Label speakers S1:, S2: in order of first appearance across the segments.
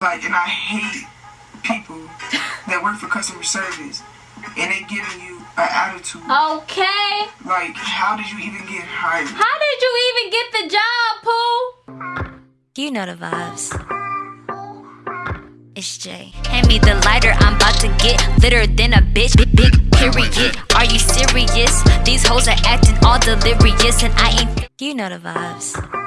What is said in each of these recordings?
S1: Like, and I hate people that work for customer service and they giving you an attitude.
S2: Okay.
S1: Like, how did you even get hired?
S2: How did you even get the job, Pooh?
S3: You know the vibes. It's Jay. Hand me the lighter, I'm about to get litter than a bitch. Big, big period. Are you serious? These hoes are acting all delirious, and I ain't. You know the vibes.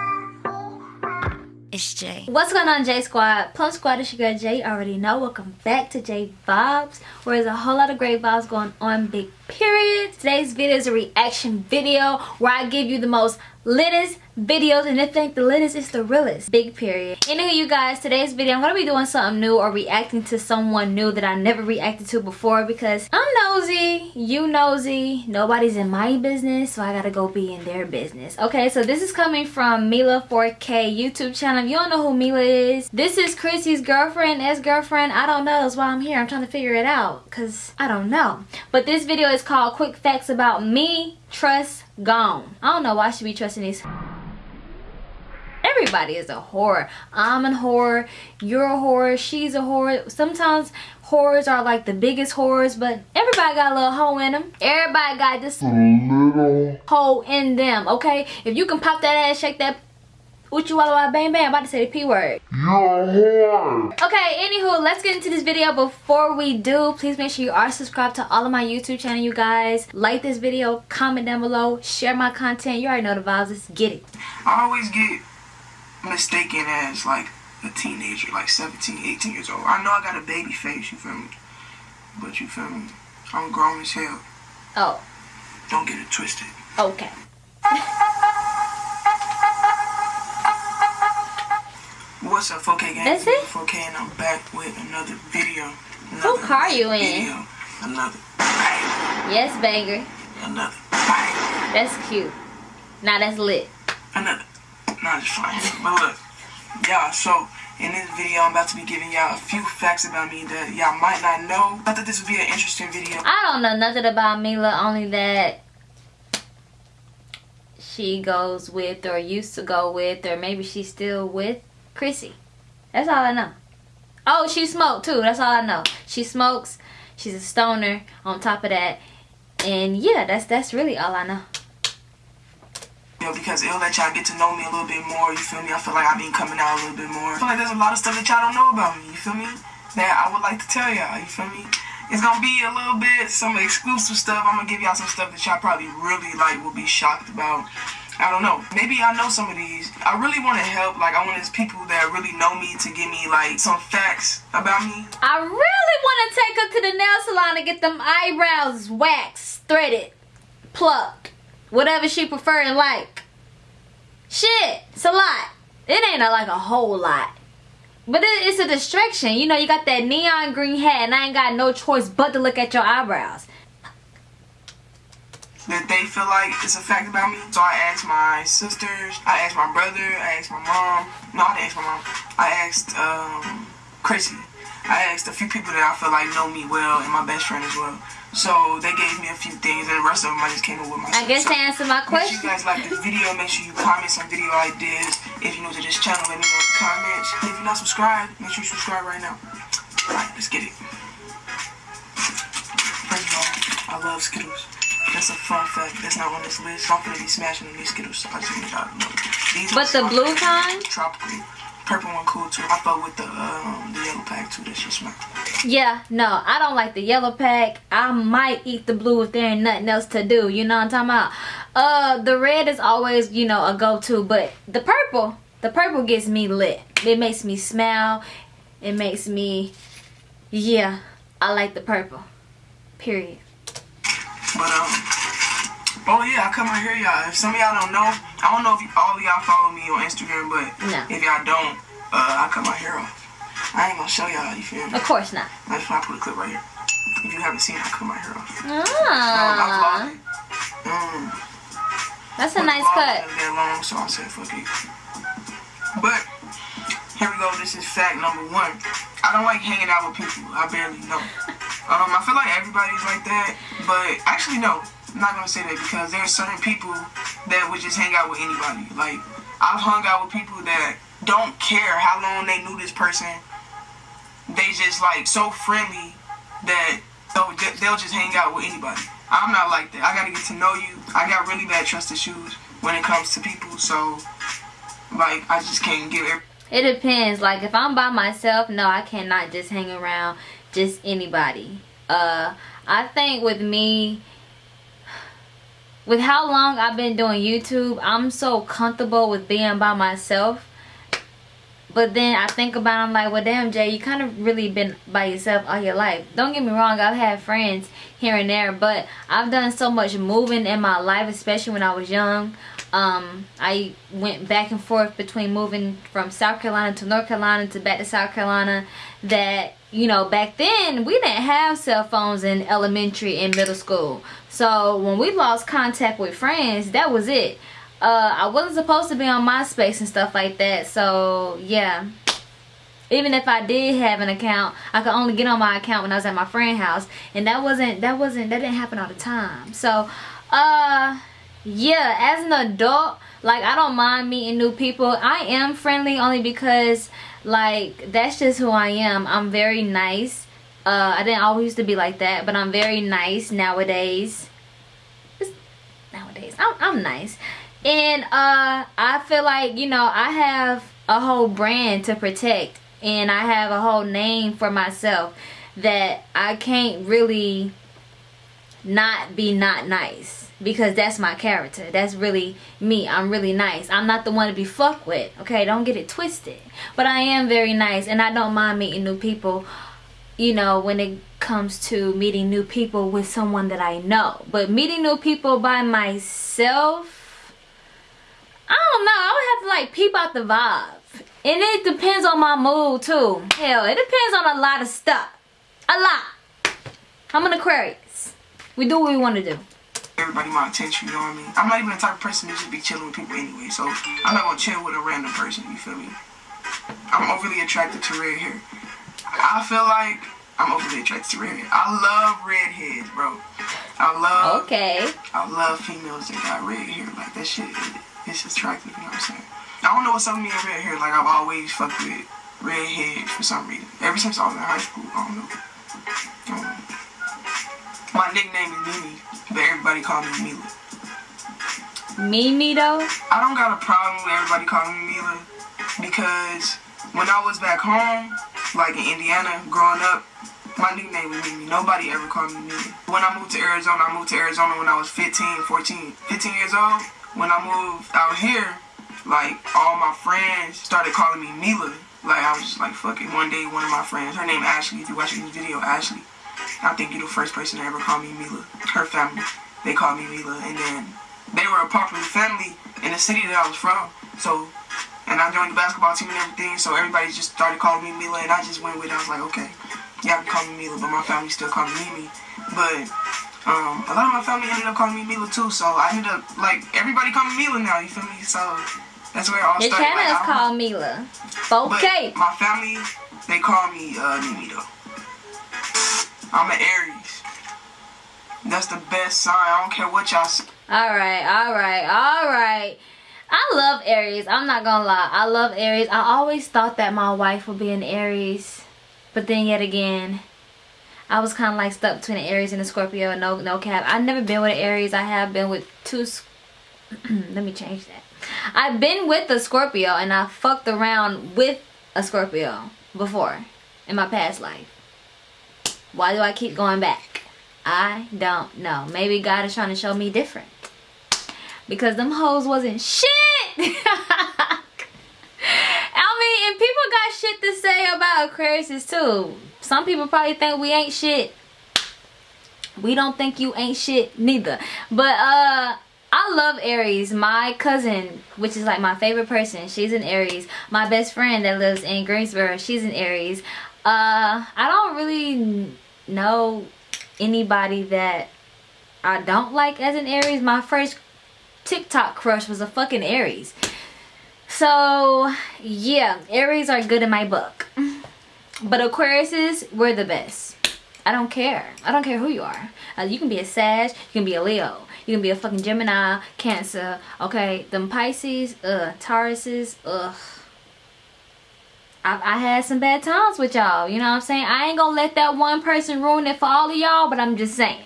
S3: It's Jay.
S2: What's going on, J Squad? Plum Squad, it's your girl Jay. You already know. Welcome back to J Vibes, where there's a whole lot of great vibes going on, big period. Today's video is a reaction video where I give you the most littest videos and if think the littest is the realest. Big period. Anywho you guys today's video i'm gonna be doing something new or reacting to someone new that i never reacted to before because i'm nosy. You nosy. Nobody's in my business so i gotta go be in their business. Okay so this is coming from mila 4k youtube channel. If you don't know who mila is. This is chrissy's girlfriend ex-girlfriend. I don't know. That's why i'm here. I'm trying to figure it out because i don't know. But this video is called quick facts about me trust gone. I don't know why I should be trusting these everybody is a whore i'm a whore you're a whore she's a whore sometimes whores are like the biggest whores but everybody got a little hole in them everybody got this little hole in them okay if you can pop that ass shake that Uchi Walla Walla Bang Bang, I'm about to say the P word. You're a whore. Okay, anywho, let's get into this video. Before we do, please make sure you are subscribed to all of my YouTube channel, you guys. Like this video, comment down below, share my content. You already know the vibes. Let's get it.
S1: I always get mistaken as like a teenager, like 17, 18 years old. I know I got a baby face, you feel me? But you feel me? I'm grown as hell.
S2: Oh.
S1: Don't get it twisted.
S2: Okay.
S1: What's up, 4K gang?
S2: That's it?
S1: 4K and I'm back with another video.
S2: Another Who car you in?
S1: Another bang.
S2: Yes, banger.
S1: Another bang.
S2: That's cute. Now that's lit.
S1: Another. Just but look, y'all, so in this video, I'm about to be giving y'all a few facts about me that y'all might not know. I thought this would be an interesting video.
S2: I don't know nothing about Mila, only that she goes with or used to go with or maybe she's still with Chrissy. That's all I know. Oh, she smoked too. That's all I know. She smokes. She's a stoner on top of that. And yeah, that's that's really all I know.
S1: You know, because it'll let y'all get to know me a little bit more, you feel me? I feel like I've been coming out a little bit more. I feel like there's a lot of stuff that y'all don't know about me, you feel me? That I would like to tell y'all, you feel me? It's gonna be a little bit some exclusive stuff. I'm gonna give y'all some stuff that y'all probably really like will be shocked about. I don't know. Maybe I know some of these. I really want to help. Like, I want these people that really know me to give me, like, some facts about me.
S2: I really want to take her to the nail salon and get them eyebrows waxed, threaded, plucked. Whatever she prefer and like. Shit, it's a lot. It ain't a, like a whole lot. But it, it's a distraction. You know, you got that neon green hat and I ain't got no choice but to look at your eyebrows
S1: that they feel like it's a fact about me. So I asked my sisters, I asked my brother, I asked my mom. No, I didn't ask my mom. I asked um, Chrissy. I asked a few people that I feel like know me well and my best friend as well. So they gave me a few things and the rest of them I just came up with myself.
S2: I guess to answer my question.
S1: Make sure you guys like this video. Make sure you comment some video ideas. If you're new to this channel, let me know in the comments. If you're not subscribed, make sure you subscribe right now. Alright, let's get it. First of all, I love Skittles. That's a fun fact. That's not on this list. I'm gonna be smashing these Skittles. I just y'all to know.
S2: These but the blue kind?
S1: Tropical. Purple one cool too. I fuck with the um, the yellow pack too. That shit smack.
S2: Yeah, no, I don't like the yellow pack. I might eat the blue if there ain't nothing else to do. You know what I'm talking about? Uh, the red is always, you know, a go-to. But the purple, the purple gets me lit. It makes me smile. It makes me, yeah, I like the purple. Period.
S1: But um, oh yeah, I come right here, y'all. If some of y'all don't know, I don't know if all of y'all follow me on Instagram, but no. if y'all don't, uh, I cut my hair off. I ain't gonna show y'all. You feel me?
S2: Of course not.
S1: That's why I put a clip right here. If you haven't seen, it, I cut my hair off. Ah.
S2: Mm. That's a nice cut.
S1: That long, so I said fuck it. But here we go. This is fact number one. I don't like hanging out with people I barely know. Um, I feel like everybody's like that, but actually no, I'm not gonna say that because there are certain people that would just hang out with anybody. Like I've hung out with people that don't care how long they knew this person, they just like so friendly that they'll, they'll just hang out with anybody. I'm not like that. I gotta get to know you. I got really bad trust issues when it comes to people, so like I just can't give it.
S2: It depends. Like if I'm by myself, no, I cannot just hang around just anybody. Uh, I think with me, with how long I've been doing YouTube, I'm so comfortable with being by myself but then I think about it, I'm like, well, damn, Jay, you kind of really been by yourself all your life. Don't get me wrong, I've had friends here and there, but I've done so much moving in my life, especially when I was young. Um, I went back and forth between moving from South Carolina to North Carolina to back to South Carolina that, you know, back then we didn't have cell phones in elementary and middle school. So when we lost contact with friends, that was it uh, I wasn't supposed to be on MySpace and stuff like that. So, yeah. Even if I did have an account, I could only get on my account when I was at my friend's house. And that wasn't, that wasn't, that didn't happen all the time. So, uh, yeah, as an adult, like, I don't mind meeting new people. I am friendly only because, like, that's just who I am. I'm very nice. Uh, I didn't always used to be like that, but I'm very nice nowadays. nowadays, I'm, I'm nice and uh i feel like you know i have a whole brand to protect and i have a whole name for myself that i can't really not be not nice because that's my character that's really me i'm really nice i'm not the one to be fucked with okay don't get it twisted but i am very nice and i don't mind meeting new people you know when it comes to meeting new people with someone that i know but meeting new people by myself I don't know. I would have to like peep out the vibe. And it depends on my mood too. Hell, it depends on a lot of stuff. A lot. I'm an Aquarius. We do what we want to do.
S1: Everybody my attention, you know what I mean? I'm not even the type of person to just be chilling with people anyway. So I'm not to chill with a random person, you feel me? I'm overly attracted to red hair. I feel like I'm overly attracted to red hair. I love redheads, bro. I love.
S2: Okay.
S1: I love females that got red hair. Like that shit it's attractive, you know what I'm saying? I don't know what's up with me and red hair. Like, I've always fucked with red hair for some reason. Ever since I was in high school, I don't know. I don't know. My nickname is Mimi, but everybody call me Mila.
S2: Mimi, though?
S1: I don't got a problem with everybody calling me Mila because when I was back home, like in Indiana, growing up, my nickname was Mimi. Nobody ever called me Mimi. When I moved to Arizona, I moved to Arizona when I was 15, 14, 15 years old when I moved out here, like all my friends started calling me Mila. Like I was just like fucking. One day, one of my friends, her name Ashley. If you're watching this video, Ashley. I think you're the first person to ever call me Mila. Her family, they called me Mila, and then they were a popular family in the city that I was from. So, and I joined the basketball team and everything. So everybody just started calling me Mila, and I just went with it. I was like, okay, y'all can call me Mila, but my family still call me Mimi. But um, a lot of my family ended up calling me Mila too, so I ended up like everybody calling me Mila now. You feel me? So that's where it all
S2: Your
S1: started.
S2: channel
S1: like,
S2: is called Mila. Okay.
S1: my family, they call me uh, Mimi though. I'm an Aries. That's the best sign. I don't care what y'all say.
S2: All right, all right, all right. I love Aries. I'm not gonna lie. I love Aries. I always thought that my wife would be an Aries, but then yet again, I was kind of like stuck between an Aries and a Scorpio. No, no cap. I've never been with an Aries. I have been with two. Let me change that. I've been with a Scorpio and I fucked around with a Scorpio before in my past life. Why do I keep going back? I don't know. Maybe God is trying to show me different. Because them hoes wasn't shit. I mean, and people got shit to say about Aquarius too some people probably think we ain't shit we don't think you ain't shit neither but uh I love Aries. My cousin, which is like my favorite person, she's an Aries. My best friend that lives in Greensboro, she's an Aries. Uh, I don't really know anybody that I don't like as an Aries. My first TikTok crush was a fucking Aries. So, yeah, Aries are good in my book. But Aquariuses, we're the best. I don't care. I don't care who you are. Uh, you can be a Sag, you can be a Leo, you can be a fucking Gemini, Cancer, okay? Them Pisces, uh, Tauruses, ugh. I, I had some bad times with y'all. You know what I'm saying? I ain't gonna let that one person ruin it for all of y'all, but I'm just saying.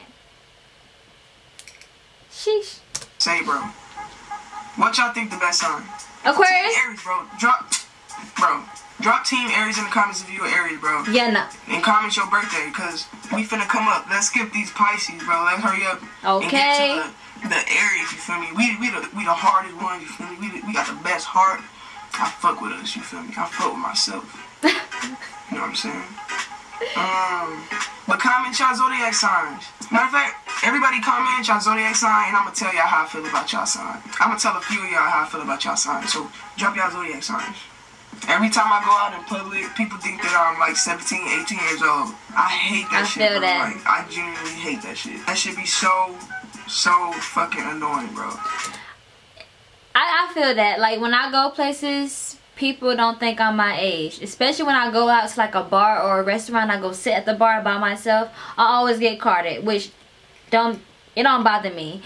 S2: Sheesh.
S1: Say, bro. What y'all think the best sign?
S2: Aquarius?
S1: Team Aries, bro. Drop, bro. Drop Team Aries in the comments if you're Aries, bro.
S2: Yeah, no.
S1: And comment your birthday, cause we finna come up. Let's skip these Pisces, bro. Let's hurry up.
S2: Okay.
S1: the, the Aries, you feel me? We we the we the hardest ones, you feel me? We, the, we got the best heart. I fuck with us, you feel me? I fuck with myself. you know what I'm saying? Um, but comment y'all zodiac signs. Matter of fact, everybody comment y'all zodiac sign, and I'm gonna tell y'all how I feel about y'all sign. I'm gonna tell a few of y'all how I feel about y'all sign. So drop y'all zodiac signs. Every time I go out in public, people think that I'm like 17, 18 years old. I hate that
S2: I
S1: shit,
S2: feel
S1: bro.
S2: that.
S1: Like, I genuinely hate that shit. That should be so, so fucking annoying, bro.
S2: I, I feel that. Like when I go places, people don't think I'm my age. Especially when I go out to like a bar or a restaurant, I go sit at the bar by myself. I always get carded, which don't it don't bother me.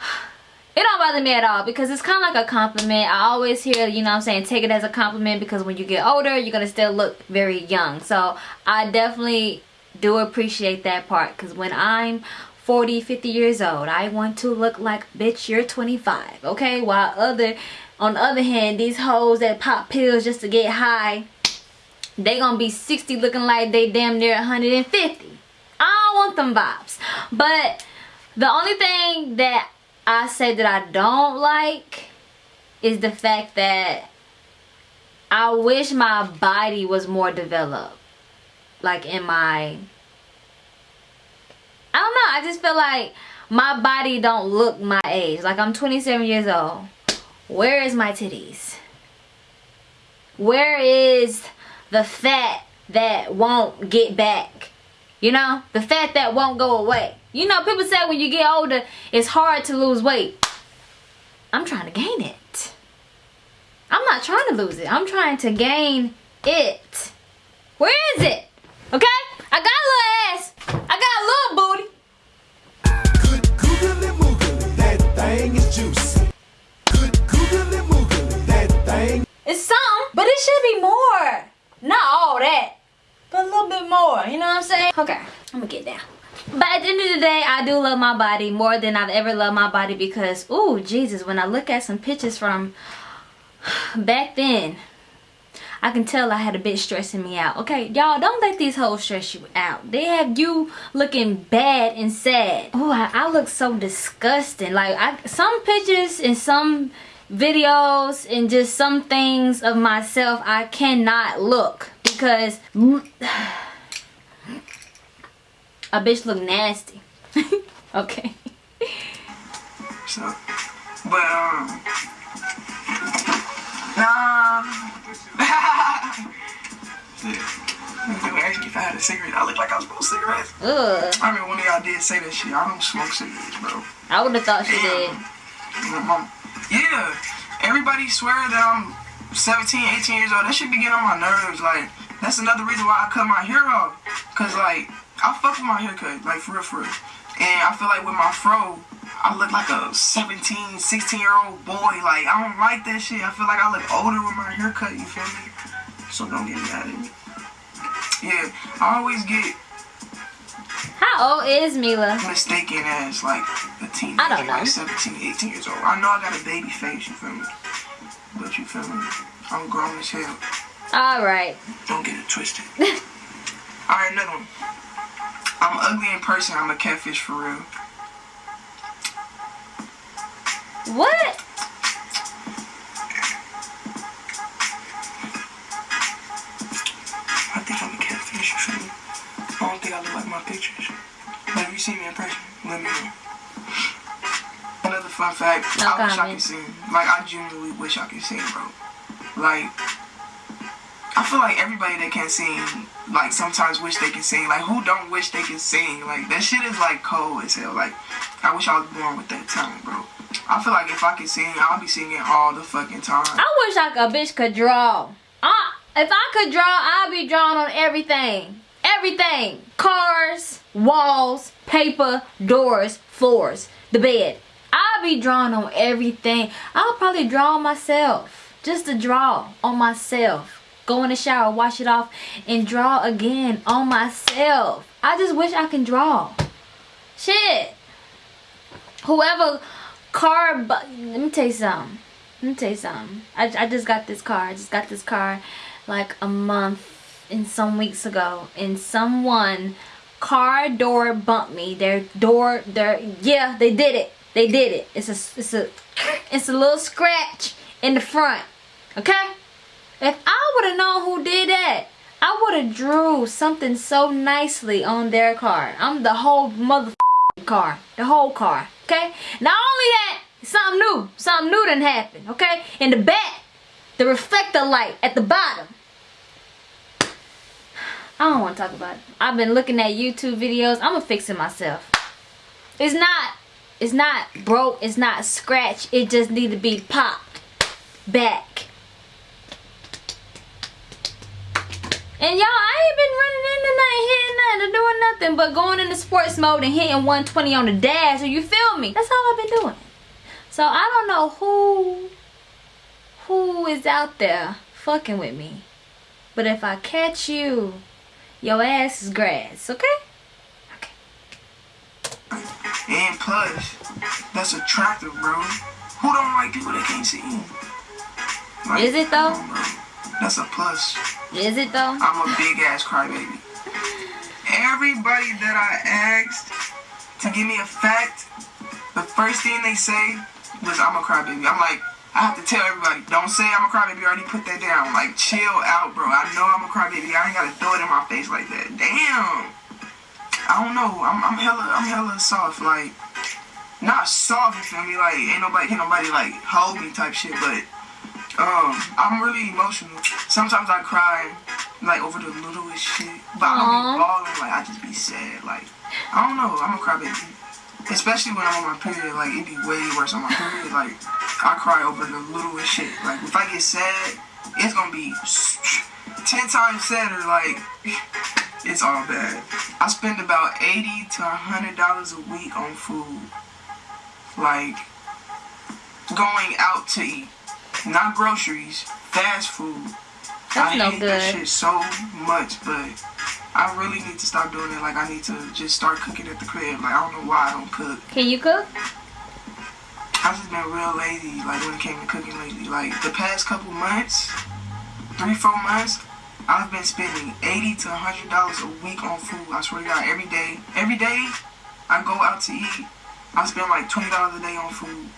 S2: It don't bother me at all because it's kind of like a compliment. I always hear, you know I'm saying, take it as a compliment because when you get older, you're going to still look very young. So I definitely do appreciate that part because when I'm 40, 50 years old, I want to look like, bitch, you're 25, okay? While other, on the other hand, these hoes that pop pills just to get high, they gonna be 60 looking like they damn near 150. I don't want them vibes. But the only thing that I say that I don't like is the fact that I wish my body was more developed. Like in my I don't know, I just feel like my body don't look my age. Like I'm 27 years old. Where is my titties? Where is the fat that won't get back? You know, the fat that won't go away. You know, people say when you get older, it's hard to lose weight. I'm trying to gain it. I'm not trying to lose it. I'm trying to gain it. Where is it? Okay? I got a little ass. I got a little booty.
S4: Good googly moogly, that thing is juicy. Good googly moogly, that thing.
S2: It's some, but it should be more. Not all that, but a little bit more. You know what I'm saying? Okay, I'm gonna get down. But at the end of the day, I do love my body more than I've ever loved my body because, ooh, Jesus, when I look at some pictures from back then, I can tell I had a bitch stressing me out. Okay, y'all, don't let these hoes stress you out. They have you looking bad and sad. Oh, I, I look so disgusting. Like, I some pictures and some videos and just some things of myself I cannot look because a bitch look nasty. okay.
S1: So, but um, nah. Me if I had a cigarette. I look like I was smoking cigarettes.
S2: Ugh.
S1: I mean, one of y'all did say that shit. I don't smoke cigarettes, bro.
S2: I would have thought she did.
S1: Yeah, everybody swear that I'm 17, 18 years old. That should be getting on my nerves. Like, that's another reason why I cut my hair off. Cause like, I fuck with my haircut, like for real, for real. And I feel like with my fro, I look like a 17, 16 year old boy. Like, I don't like that shit. I feel like I look older with my haircut, you feel me? So don't get me out of it. Yeah, I always get
S2: How old is Mila?
S1: mistaken as like a teenager,
S2: I don't know.
S1: like 17, 18 years old. I know I got a baby face, you feel me? But you feel me? I'm grown as hell.
S2: Alright.
S1: Don't get it twisted. Alright, another one. I'm ugly in person, I'm a catfish for real.
S2: What?
S1: I think I'm a catfish, me? I don't think I look like my pictures. But if you see me in person, let me know. Another fun fact,
S2: No
S1: I wish I could sing. Like, I genuinely wish I could sing, bro. Like, I feel like everybody that can sing, like, sometimes wish they can sing. Like, who don't wish they can sing? Like, that shit is, like, cold as hell. Like, I wish I was born with that talent, bro. I feel like if I could sing, I'll be singing all the fucking time.
S2: I wish like a bitch could draw. Uh, if I could draw, I'd be drawing on everything. Everything. Cars, walls, paper, doors, floors, the bed. I'll be drawing on everything. I'll probably draw myself. Just to draw on myself. Go in the shower, wash it off, and draw again on myself. I just wish I can draw. Shit. Whoever car, but let me tell you something. Let me tell you something. I, I just got this car. I just got this car like a month and some weeks ago. And someone car door bumped me. Their door, their, yeah, they did it. They did it. It's a, it's a, it's a little scratch in the front. Okay? If I would have known who did that, I would have drew something so nicely on their car. I'm the whole mother car. The whole car. Okay? Not only that, something new. Something new done happened. Okay? In the back, the reflector light at the bottom. I don't want to talk about it. I've been looking at YouTube videos. I'm gonna fix it myself. It's not, it's not broke. It's not scratched. It just need to be popped back. And y'all, I ain't been running into nothing, hitting nothing, or doing nothing but going into sports mode and hitting 120 on the dash. So you feel me? That's all I've been doing. So I don't know who who is out there fucking with me. But if I catch you, your ass is grass, okay? Okay.
S1: And plus, that's attractive, bro. Who don't like people that can't see you? Like,
S2: Is it though?
S1: Come on, bro. That's a plus.
S2: Is it though?
S1: I'm a big ass crybaby. Everybody that I asked to give me a fact, the first thing they say was I'm a crybaby. I'm like, I have to tell everybody, don't say I'm a crybaby. I already put that down. Like, chill out, bro. I know I'm a crybaby. I ain't gotta throw it in my face like that. Damn. I don't know. I'm, I'm hella, I'm hella soft. Like, not soft. You feel me? Like, ain't nobody, can nobody like hold me type shit. But um, I'm really emotional. Sometimes I cry, like over the littlest shit, but I don't be bawling. Like I just be sad. Like I don't know. I'm a crybaby, especially when I'm on my period. Like it be way worse on my period. Like I cry over the littlest shit. Like if I get sad, it's gonna be ten times sadder. Like it's all bad. I spend about eighty to hundred dollars a week on food. Like going out to eat, not groceries, fast food.
S2: That's
S1: I
S2: no
S1: hate that
S2: good.
S1: shit so much, but I really need to stop doing it. Like I need to just start cooking at the crib. Like I don't know why I don't cook.
S2: Can you cook?
S1: I've just been real lazy. Like when it came to cooking lately. Like the past couple months, three four months, I've been spending eighty to hundred dollars a week on food. I swear to God, every day, every day, I go out to eat. I spend like twenty dollars a day on food.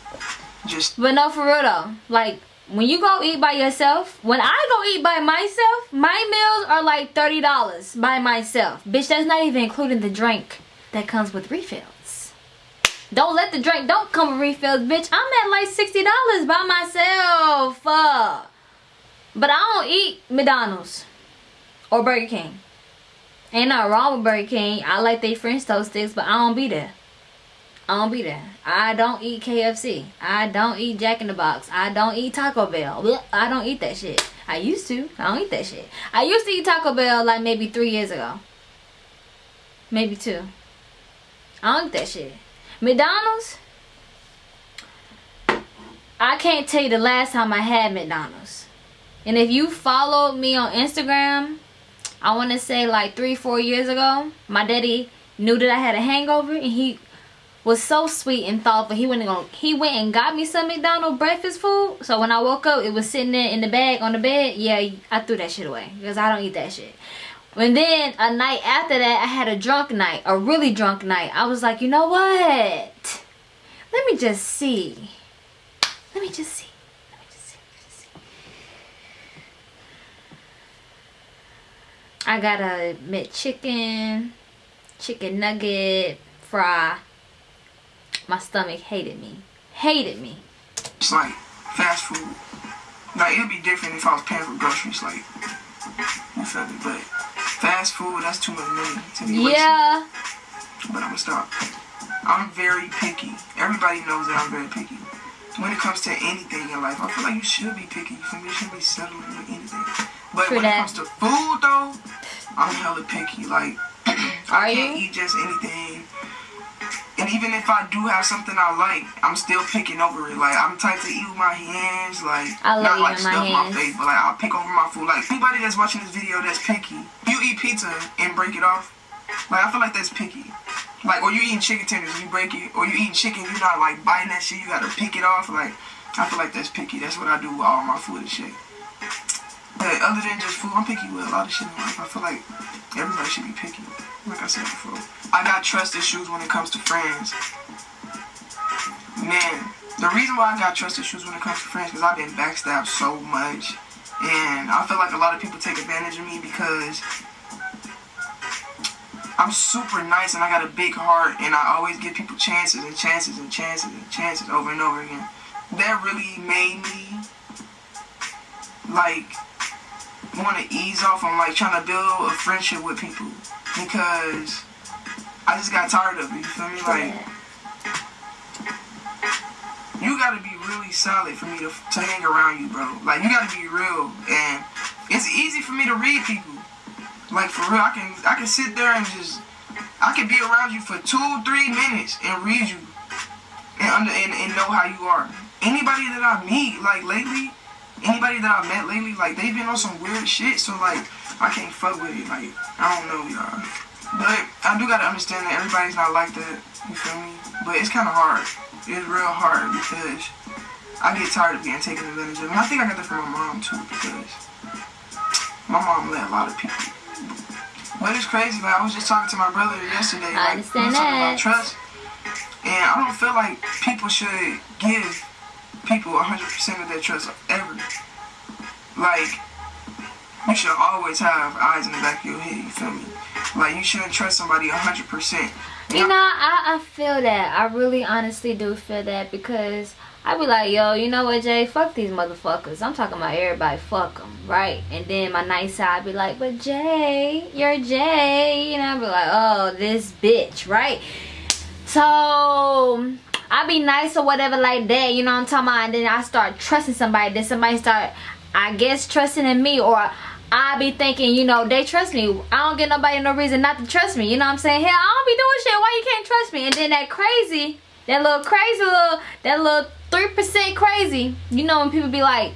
S1: Just
S2: But no, for real though. Like when you go eat by yourself, when I go eat by myself, my meals are like thirty dollars by myself. Bitch, that's not even including the drink that comes with refills. Don't let the drink don't come with refills, bitch. I'm at like sixty dollars by myself. Uh, but I don't eat McDonald's or Burger King. Ain't nothing wrong with Burger King. I like they French toast sticks, but I don't be there. I don't be there. I don't eat KFC. I don't eat Jack in the Box. I don't eat Taco Bell. I don't eat that shit. I used to. I don't eat that shit. I used to eat Taco Bell like maybe three years ago. Maybe two. I don't eat that shit. McDonald's. I can't tell you the last time I had McDonald's. And if you followed me on Instagram, I want to say like three, four years ago, my daddy knew that I had a hangover and he was so sweet and thoughtful. He went and he went and got me some McDonald's breakfast food. So when I woke up, it was sitting there in the bag on the bed. Yeah, I threw that shit away because I don't eat that shit. And then a night after that, I had a drunk night, a really drunk night. I was like, you know what? Let me just see. Let me just see. Let me just see. Let me just see. I got a McChicken, chicken nugget, fry. My stomach hated me. Hated me.
S1: it's like fast food. Like it'd be different if I was paying for groceries. Like you feel me? But fast food, that's too much money to be wasting.
S2: Yeah.
S1: but I'm gonna stop. I'm very picky. Everybody knows that I'm very picky. When it comes to anything in life, I feel like you should be picky. You feel me? You shouldn't be settling with anything. But
S2: True
S1: when
S2: that.
S1: it comes to food, though, I'm hella picky. Like,
S2: Are
S1: I can't
S2: you?
S1: eat just anything. And even if I do have something I like, I'm still picking over it. Like I'm type to eat with my hands, like
S2: I
S1: not like
S2: my
S1: stuff
S2: hands.
S1: my face, but like I'll pick over my food. Like anybody that's watching this video that's picky, you eat pizza and break it off. Like I feel like that's picky. Like or you eating chicken tenders and you break it, or you eating chicken, you're not like biting that shit. You gotta pick it off. Like I feel like that's picky. That's what I do with all my food and shit. But other than just food, I'm picky with a lot of shit in life. I feel like everybody should be picky. Like I said before, I got trust issues when it comes to friends. Man, the reason why I got trust issues when it comes to friends because I've been backstabbed so much, and I feel like a lot of people take advantage of me because I'm super nice and I got a big heart, and I always give people chances and chances and chances and chances over and over again. That really made me like want to ease off on like trying to build a friendship with people because I just got tired of it. You feel me? Like you gotta be really solid for me to, to hang around you, bro. Like you gotta be real, and it's easy for me to read people. Like for real, I can I can sit there and just I can be around you for two three minutes and read you and under and, and know how you are. Anybody that I meet like lately, anybody that I met lately, like they've been on some weird shit. So like I can't fuck with it. Like I don't know y'all, but I do gotta understand that everybody's not like that. You feel me? But it's kind of hard. It's real hard because I get tired of being taken advantage of. And I think I got that from my mom too because my mom let a lot of people. But it's crazy. Like I was just talking to my brother yesterday.
S2: I
S1: like,
S2: understand
S1: we were talking
S2: that.
S1: about trust. And I don't feel like people should give people 100% of their trust ever. Like, you should always have eyes in the back of your head, you feel me? Like, you shouldn't trust somebody 100%.
S2: You know, I, I feel that. I really honestly do feel that because I be like, yo, you know what, Jay? Fuck these motherfuckers. I'm talking about everybody. Fuck them, right? And then my nice side be like, but Jay, you're Jay. And I be like, oh, this bitch, right? So I be nice or whatever like that. You know what I'm talking about? And then I start trusting somebody. Then somebody start, I guess, trusting in me or. I be thinking, you know, they trust me. I don't get nobody no reason not to trust me. You know what I'm saying? Hell, I don't be doing shit. Why you can't trust me? And then that crazy, that little crazy little, that little 3% crazy. You know when people be like,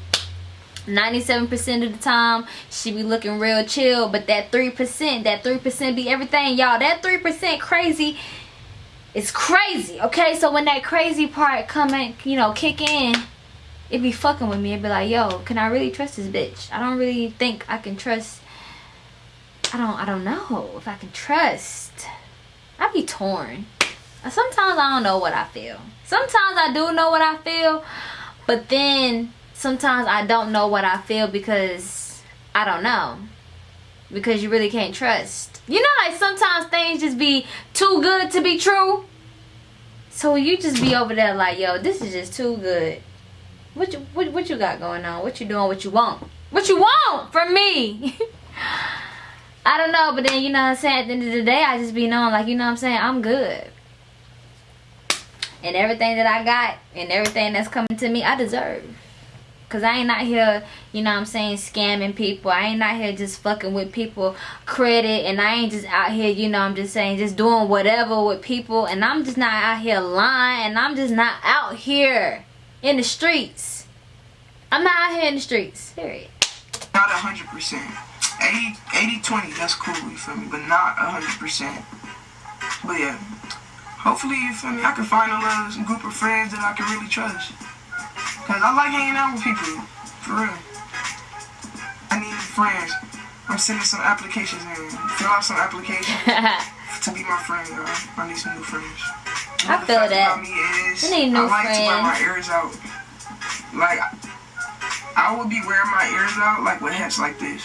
S2: 97% of the time, she be looking real chill. But that 3%, that 3% be everything. Y'all, that 3% crazy is crazy. Okay, so when that crazy part come in, you know, kick in, it be fucking with me. It be like, yo, can I really trust this bitch? I don't really think I can trust. I don't. I don't know if I can trust. I be torn. Sometimes I don't know what I feel. Sometimes I do know what I feel, but then sometimes I don't know what I feel because I don't know. Because you really can't trust. You know, like sometimes things just be too good to be true. So you just be over there like, yo, this is just too good. What you what, what you got going on? What you doing? What you want? What you want from me? I don't know, but then you know what I'm saying. At the end of the day, I just be knowing, like you know what I'm saying. I'm good, and everything that I got and everything that's coming to me, I deserve. Cause I ain't out here, you know what I'm saying, scamming people. I ain't out here just fucking with people credit, and I ain't just out here, you know, I'm just saying, just doing whatever with people, and I'm just not out here lying, and I'm just not out here in the streets. I'm not out here in the streets. Period.
S1: Not 100%. 80, 80 20, that's cool, you feel me? But not 100%. But yeah, hopefully, you feel me? I can find a little group of friends that I can really trust. Because I like hanging out with people, for real. I need friends. I'm sending some applications in. Fill out some applications to be my friend, y'all. I need some new friends.
S2: I feel
S1: fact
S2: that.
S1: About me is,
S2: You need new
S1: I like to wear my ears out. Like, I would be wearing my ears out like with hats like this.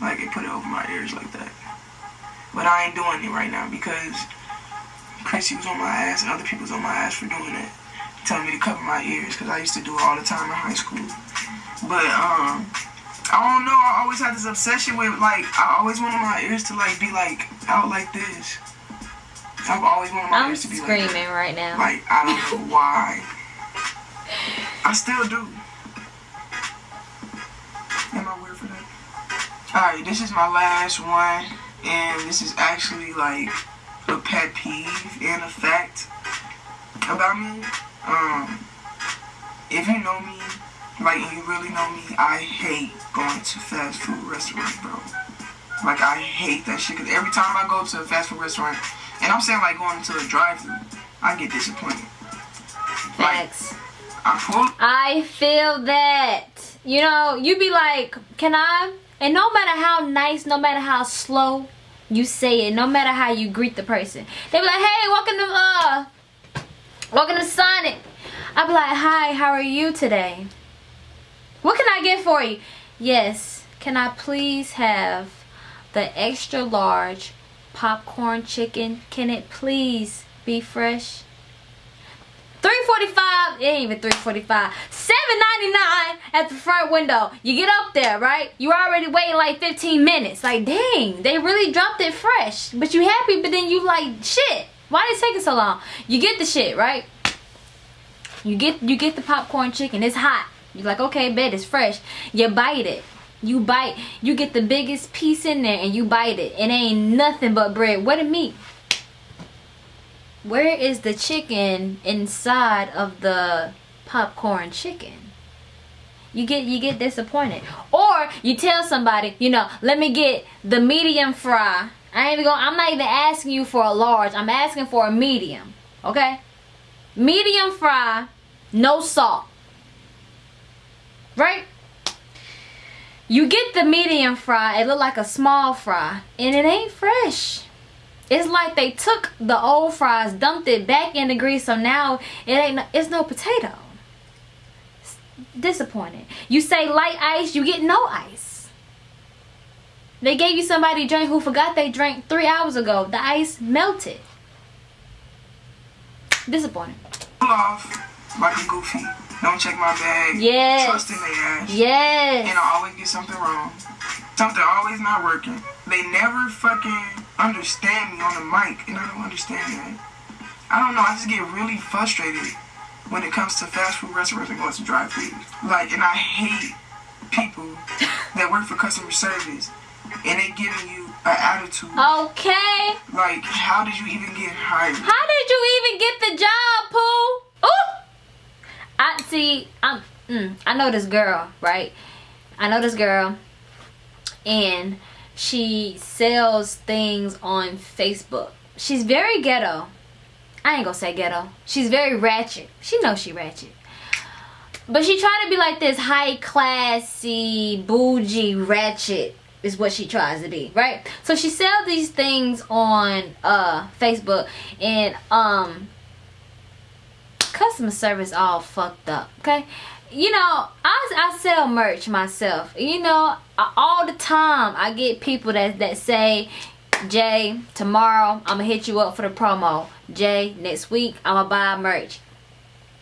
S1: Like, it put it over my ears like that. But I ain't doing it right now because Chrissy was on my ass and other people was on my ass for doing that. Telling me to cover my ears because I used to do it all the time in high school. But, um, I don't know. I always had this obsession with, like, I always wanted my ears to, like, be, like, out like this. I've always wanted my
S2: I'm
S1: ears to be like
S2: screaming right now.
S1: Like, I don't know why. I still do. Am I weird for that? Alright, this is my last one. And this is actually like a pet peeve and a fact about me. Um, if you know me, like and you really know me, I hate going to fast food restaurants, bro. Like I hate that shit. Cause every time I go to a fast food restaurant, and I'm saying like going to a drive-thru, I get disappointed. Like I pull
S2: I feel that. You know, you be like, can I? And no matter how nice, no matter how slow you say it, no matter how you greet the person, they be like, hey, welcome to uh, welcome to Sonic. I be like, hi, how are you today? What can I get for you? Yes, can I please have the extra large popcorn chicken? Can it please be fresh? 345 it ain't even 345 799 at the front window you get up there right you already waiting like 15 minutes like dang they really dropped it fresh but you happy but then you like shit why is it taking so long? You get the shit right? You get you get the popcorn chicken. It's hot. You're like okay bet it's fresh. You bite it. You bite. You get the biggest piece in there and you bite it. It ain't nothing but bread. What a meat. Where is the chicken inside of the popcorn chicken? You get you get disappointed. Or you tell somebody you know let me get the medium fry i ain't even going i'm not even asking you for a large i'm asking for a medium okay medium fry no salt right you get the medium fry it look like a small fry and it ain't fresh it's like they took the old fries, dumped it back in the grease, so now it ain't. no, It's no potato. It's disappointing. You say light ice, you get no ice. They gave you somebody drink who forgot they drank three hours ago. The ice melted. Disappointing.
S1: pull off like a goofy. Don't check my bag.
S2: Yes.
S1: Trust in their ass.
S2: Yes.
S1: And I always get something wrong. Something always not working. They never fucking understand me on the mic, and I don't understand that. I don't know. I just get really frustrated when it comes to fast food restaurants and going to drive throughs Like, and I hate people that work for customer service and they giving you an attitude.
S2: Okay.
S1: Like, how did you even get hired?
S2: How did you even get the job, Pooh? Ooh! I see. I'm. Mm, I know this girl, right? I know this girl, and she sells things on Facebook. She's very ghetto. I ain't gonna say ghetto. She's very ratchet. She knows she ratchet. But she tried to be like this high classy, bougie, ratchet is what she tries to be, right? So she sells these things on uh Facebook and um customer service all fucked up, okay? You know, I, I sell merch myself. You know, I, all the time I get people that that say, Jay, tomorrow I'm gonna hit you up for the promo. Jay, next week I'm gonna buy merch.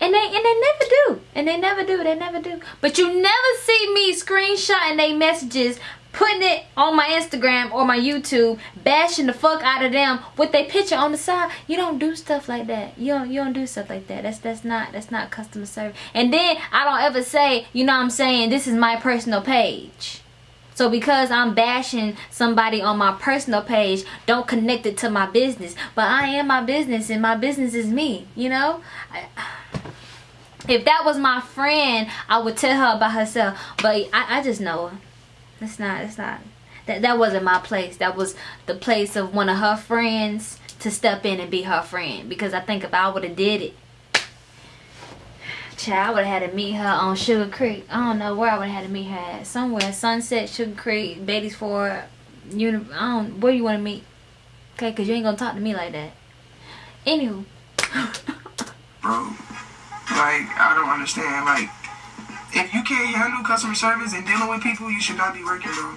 S2: And they and they never do. And they never do. They never do. But you never see me screenshotting they messages, putting it on my Instagram or my YouTube, bashing the fuck out of them with their picture on the side. You don't do stuff like that. You don't you don't do stuff like that. That's that's not that's not customer service. And then I don't ever say, you know what I'm saying, this is my personal page. So because I'm bashing somebody on my personal page, don't connect it to my business. But I am my business and my business is me, you know? I, if that was my friend, I would tell her about herself. But I, I just know her. It's not, it's not. That, that wasn't my place. That was the place of one of her friends to step in and be her friend. Because I think if I would have did it, Child, I would have had to meet her on Sugar Creek. I don't know where I would have had to meet her at. Somewhere. Sunset, Sugar Creek, Beatties Ford. Uni- I don't, where you want to meet? Okay, because you ain't going to talk to me like that. Anywho.
S1: bro. Like, I don't understand. Like, if you can't handle customer service and dealing with people, you should not be working, bro.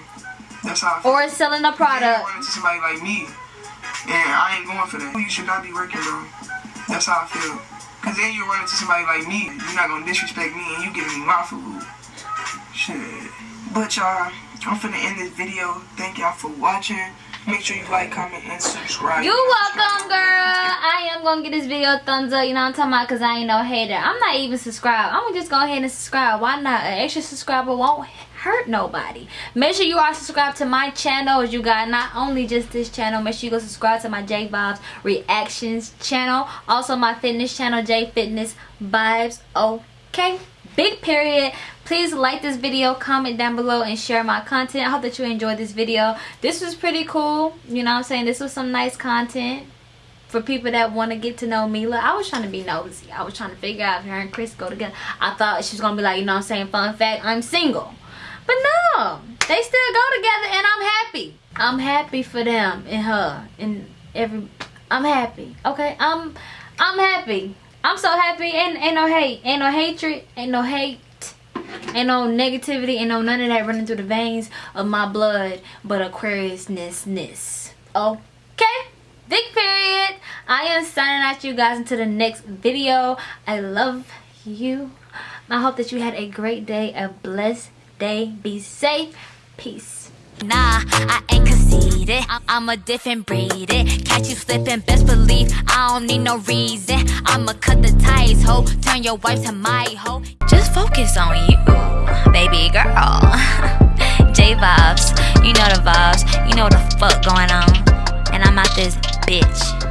S1: That's how I feel.
S2: or selling a
S1: You
S2: product.
S1: run into somebody like me, and I ain't going for that. You should not be working, bro. That's how I feel. Cause then you run into somebody like me, you're not gonna disrespect me, and you giving me my food. Shit. But y'all, I'm finna end this video. Thank y'all for watching. Make sure you like, comment, and subscribe.
S2: You're welcome, girl. I am gonna get this video a thumbs up. You know I'm talking about? Cause I ain't no hater. I'm not even subscribed. I'm gonna just go ahead and subscribe. Why not? An extra subscriber won't hurt nobody make sure you are subscribed to my channel as you got not only just this channel make sure you go subscribe to my j vibes reactions channel also my fitness channel j fitness vibes okay big period please like this video comment down below and share my content i hope that you enjoyed this video this was pretty cool you know what i'm saying this was some nice content for people that want to get to know Mila. I was trying to be nosy. I was trying to figure out if her and Chris go together. I thought she was going to be like, you know what I'm saying, fun fact, I'm single. But no, they still go together and I'm happy. I'm happy for them and her and every, I'm happy. Okay, I'm, I'm happy. I'm so happy. Ain't, ain't no hate. Ain't no hatred. Ain't no hate. Ain't no negativity. Ain't no none of that running through the veins of my blood. But Aquariusness-ness. Okay? Big period. I am signing out you guys until the next video. I love you. I hope that you had a great day. A blessed day. Be safe. Peace.
S3: Nah, I ain't conceited. I'm a different breed. It Catch you slipping, best believe I don't need no reason. I'ma cut the ties, ho. Turn your wife to my hoe. Just focus on you, baby girl. J vibes, you know the vibes. You know the fuck going on. And I'm out this bitch.